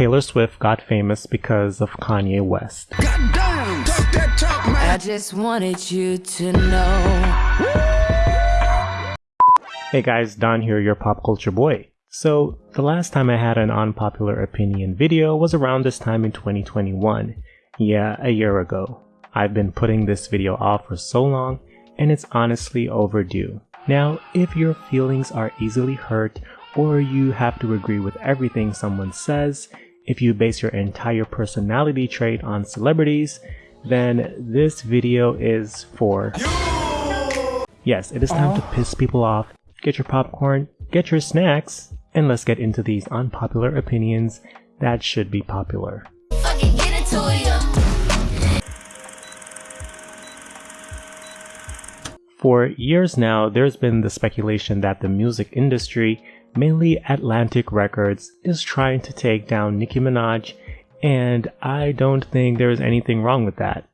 Taylor Swift got famous because of Kanye West. I just wanted you to know. Hey guys, Don here, your pop culture boy. So, the last time I had an unpopular opinion video was around this time in 2021. Yeah, a year ago. I've been putting this video off for so long, and it's honestly overdue. Now, if your feelings are easily hurt, or you have to agree with everything someone says, if you base your entire personality trait on celebrities, then this video is for Yes, it is time to piss people off. Get your popcorn, get your snacks, and let's get into these unpopular opinions that should be popular. For years now, there's been the speculation that the music industry, mainly Atlantic Records, is trying to take down Nicki Minaj, and I don't think there's anything wrong with that.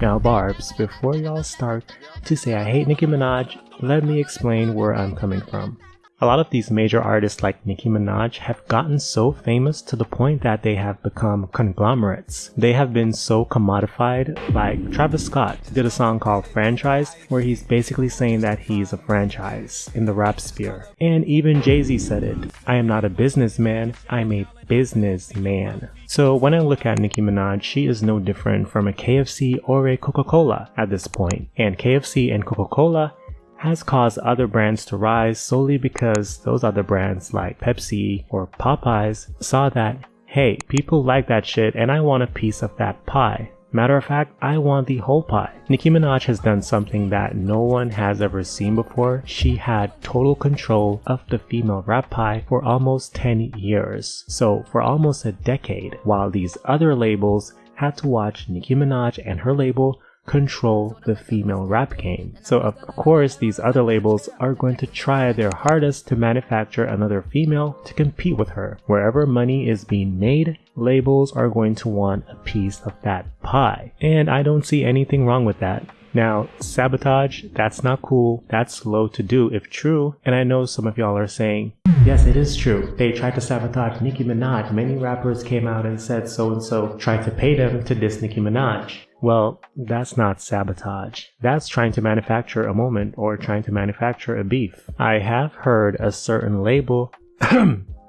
Now, Barbs, before y'all start to say I hate Nicki Minaj, let me explain where I'm coming from. A lot of these major artists like Nicki Minaj have gotten so famous to the point that they have become conglomerates. They have been so commodified, like Travis Scott did a song called Franchise where he's basically saying that he's a franchise in the rap sphere. And even Jay-Z said it, I am not a businessman, I'm a businessman. So when I look at Nicki Minaj, she is no different from a KFC or a Coca-Cola at this point. And KFC and Coca-Cola has caused other brands to rise solely because those other brands like Pepsi or Popeyes saw that, hey, people like that shit and I want a piece of that pie. Matter of fact, I want the whole pie. Nicki Minaj has done something that no one has ever seen before. She had total control of the female rap pie for almost 10 years. So for almost a decade, while these other labels had to watch Nicki Minaj and her label control the female rap game. So of course these other labels are going to try their hardest to manufacture another female to compete with her. Wherever money is being made, labels are going to want a piece of that pie. And I don't see anything wrong with that. Now, sabotage, that's not cool. That's slow to do if true. And I know some of y'all are saying, yes, it is true. They tried to sabotage Nicki Minaj. Many rappers came out and said so and so tried to pay them to diss Nicki Minaj. Well, that's not sabotage. That's trying to manufacture a moment or trying to manufacture a beef. I have heard a certain label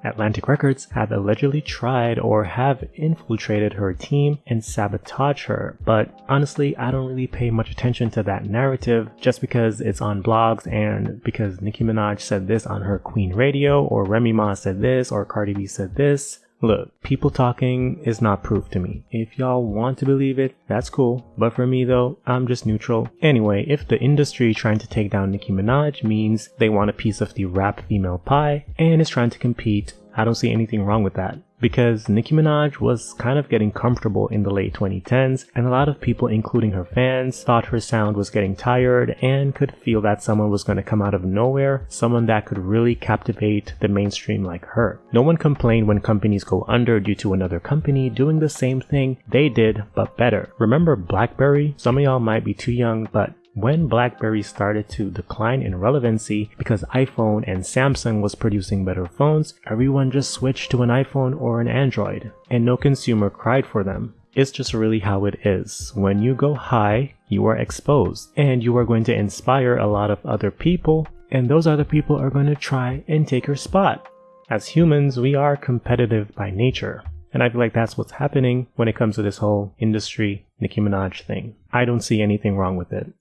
Atlantic Records have allegedly tried or have infiltrated her team and sabotaged her, but honestly, I don't really pay much attention to that narrative just because it's on blogs and because Nicki Minaj said this on her Queen Radio or Remy Ma said this or Cardi B said this. Look, people talking is not proof to me. If y'all want to believe it, that's cool. But for me though, I'm just neutral. Anyway, if the industry trying to take down Nicki Minaj means they want a piece of the rap female pie and is trying to compete I don't see anything wrong with that because Nicki Minaj was kind of getting comfortable in the late 2010s and a lot of people including her fans thought her sound was getting tired and could feel that someone was going to come out of nowhere, someone that could really captivate the mainstream like her. No one complained when companies go under due to another company doing the same thing they did but better. Remember BlackBerry? Some of y'all might be too young, but when BlackBerry started to decline in relevancy because iPhone and Samsung was producing better phones, everyone just switched to an iPhone or an Android, and no consumer cried for them. It's just really how it is. When you go high, you are exposed, and you are going to inspire a lot of other people, and those other people are going to try and take your spot. As humans, we are competitive by nature. And I feel like that's what's happening when it comes to this whole industry Nicki Minaj thing. I don't see anything wrong with it.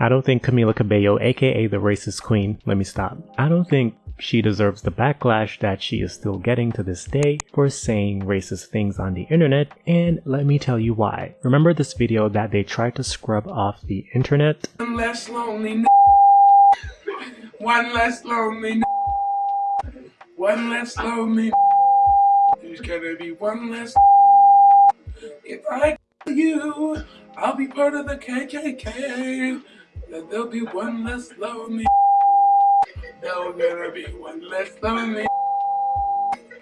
I don't think Camila Cabello, aka the racist queen, let me stop. I don't think she deserves the backlash that she is still getting to this day for saying racist things on the internet, and let me tell you why. Remember this video that they tried to scrub off the internet? One less lonely One less lonely One less lonely There's gonna be one less If I kill you, I'll be part of the KKK that there'll be one less lonely. There'll gonna be one less lonely.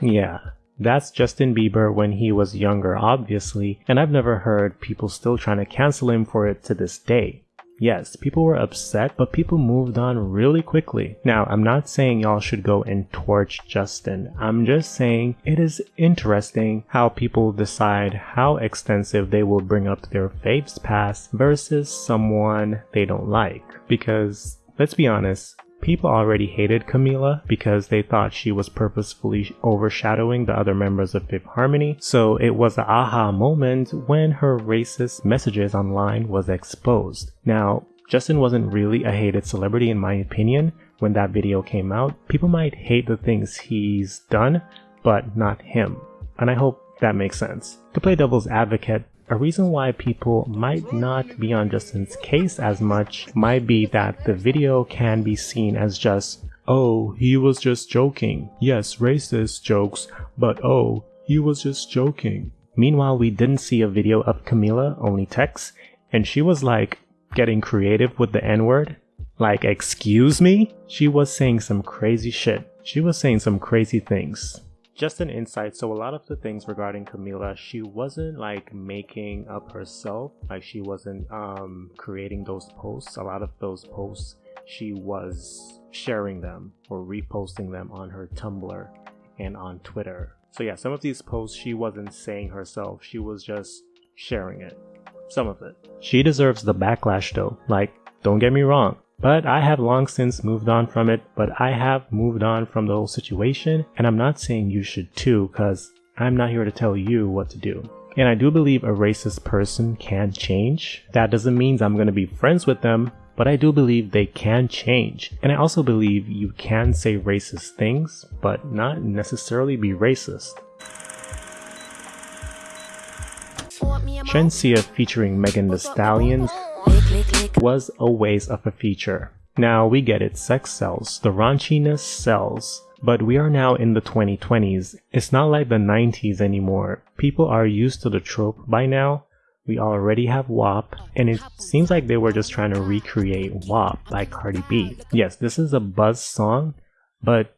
Yeah, that's Justin Bieber when he was younger, obviously, and I've never heard people still trying to cancel him for it to this day. Yes, people were upset, but people moved on really quickly. Now, I'm not saying y'all should go and torch Justin. I'm just saying it is interesting how people decide how extensive they will bring up their faves past versus someone they don't like. Because, let's be honest, People already hated Camila because they thought she was purposefully overshadowing the other members of Fifth Harmony, so it was an aha moment when her racist messages online was exposed. Now, Justin wasn't really a hated celebrity in my opinion when that video came out. People might hate the things he's done, but not him. And I hope that makes sense. To play devil's advocate, a reason why people might not be on Justin's case as much might be that the video can be seen as just, oh, he was just joking. Yes, racist jokes, but oh, he was just joking. Meanwhile, we didn't see a video of Camila, only text, and she was like getting creative with the N word. Like, excuse me? She was saying some crazy shit. She was saying some crazy things just an insight. So a lot of the things regarding Camila, she wasn't like making up herself. Like she wasn't um, creating those posts. A lot of those posts, she was sharing them or reposting them on her Tumblr and on Twitter. So yeah, some of these posts she wasn't saying herself. She was just sharing it. Some of it. She deserves the backlash though. Like, don't get me wrong. But I have long since moved on from it, but I have moved on from the whole situation, and I'm not saying you should too, because I'm not here to tell you what to do. And I do believe a racist person can change. That doesn't mean I'm going to be friends with them, but I do believe they can change. And I also believe you can say racist things, but not necessarily be racist. Shenseea featuring Megan Thee Stallion was a waste of a feature. Now we get it, sex sells, the raunchiness sells. But we are now in the 2020s. It's not like the 90s anymore. People are used to the trope by now. We already have WAP, and it seems like they were just trying to recreate WAP by Cardi B. Yes, this is a buzz song, but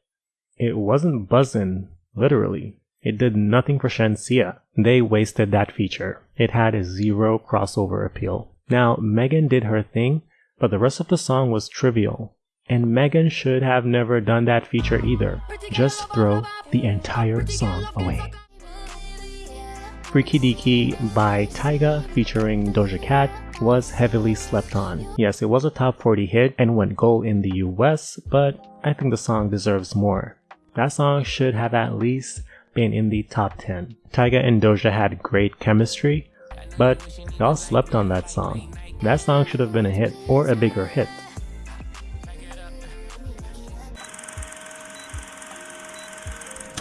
it wasn't buzzing, literally. It did nothing for Shenseea. They wasted that feature. It had a zero crossover appeal. Now, Megan did her thing, but the rest of the song was trivial. And Megan should have never done that feature either. Just throw the entire song away. Freaky Deaky by Tyga featuring Doja Cat was heavily slept on. Yes, it was a top 40 hit and went gold in the US, but I think the song deserves more. That song should have at least been in the top 10. Tyga and Doja had great chemistry, but y'all slept on that song. That song should have been a hit or a bigger hit.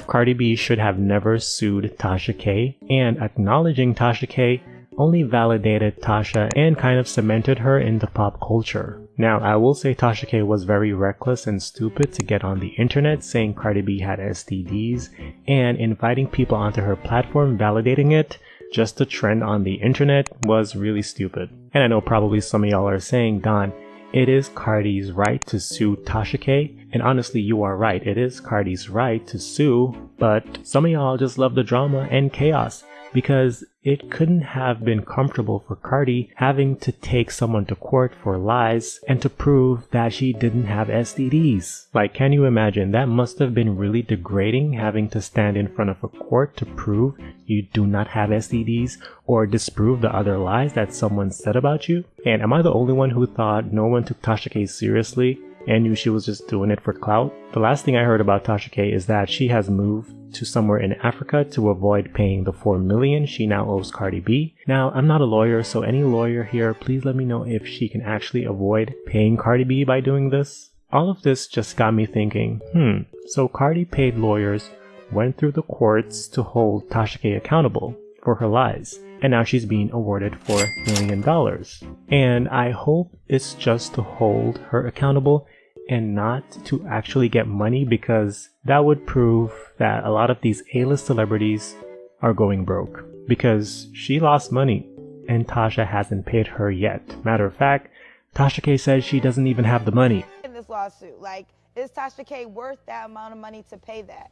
Cardi B should have never sued Tasha K, and acknowledging Tasha K only validated Tasha and kind of cemented her into pop culture. Now, I will say Tasha K was very reckless and stupid to get on the internet saying Cardi B had STDs and inviting people onto her platform validating it just to trend on the internet was really stupid. And I know probably some of y'all are saying, Don, it is Cardi's right to sue Tasha K. And honestly, you are right. It is Cardi's right to sue, but some of y'all just love the drama and chaos because it couldn't have been comfortable for Cardi having to take someone to court for lies and to prove that she didn't have STDs. Like, can you imagine? That must have been really degrading having to stand in front of a court to prove you do not have STDs or disprove the other lies that someone said about you. And am I the only one who thought no one took Tasha K seriously and knew she was just doing it for clout? The last thing I heard about Tasha K is that she has moved to somewhere in Africa to avoid paying the 4 million she now owes Cardi B. Now, I'm not a lawyer, so any lawyer here, please let me know if she can actually avoid paying Cardi B by doing this. All of this just got me thinking, hmm, so Cardi paid lawyers, went through the courts to hold Tasha K accountable for her lies, and now she's being awarded $4 million. And I hope it's just to hold her accountable and not to actually get money because that would prove that a lot of these A-list celebrities are going broke because she lost money and Tasha hasn't paid her yet. Matter of fact, Tasha K says she doesn't even have the money. In this lawsuit, like, is Tasha K worth that amount of money to pay that?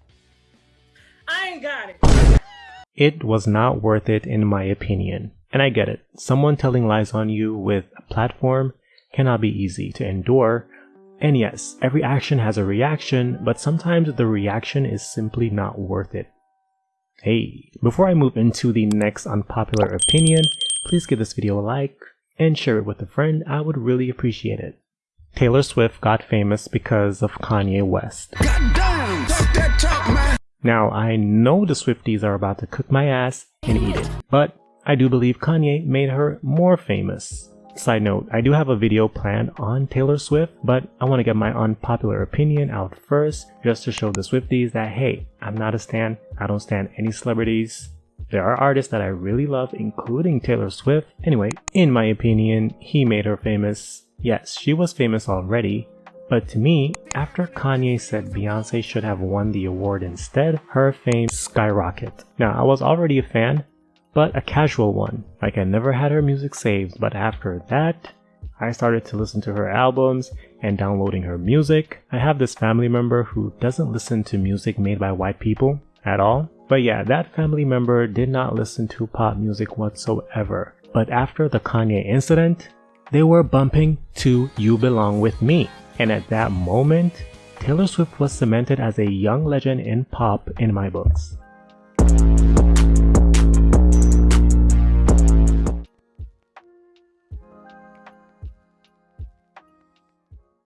I ain't got it. It was not worth it in my opinion. And I get it. Someone telling lies on you with a platform cannot be easy to endure. And yes, every action has a reaction, but sometimes the reaction is simply not worth it. Hey, before I move into the next unpopular opinion, please give this video a like and share it with a friend, I would really appreciate it. Taylor Swift got famous because of Kanye West. Now, I know the Swifties are about to cook my ass and eat it, but I do believe Kanye made her more famous. Side note, I do have a video planned on Taylor Swift, but I want to get my unpopular opinion out first just to show the Swifties that hey, I'm not a stan, I don't stand any celebrities. There are artists that I really love, including Taylor Swift. Anyway, in my opinion, he made her famous. Yes, she was famous already, but to me, after Kanye said Beyonce should have won the award instead, her fame skyrocketed. Now, I was already a fan, but a casual one. Like I never had her music saved, but after that, I started to listen to her albums and downloading her music. I have this family member who doesn't listen to music made by white people at all. But yeah, that family member did not listen to pop music whatsoever. But after the Kanye incident, they were bumping to You Belong With Me. And at that moment, Taylor Swift was cemented as a young legend in pop in my books.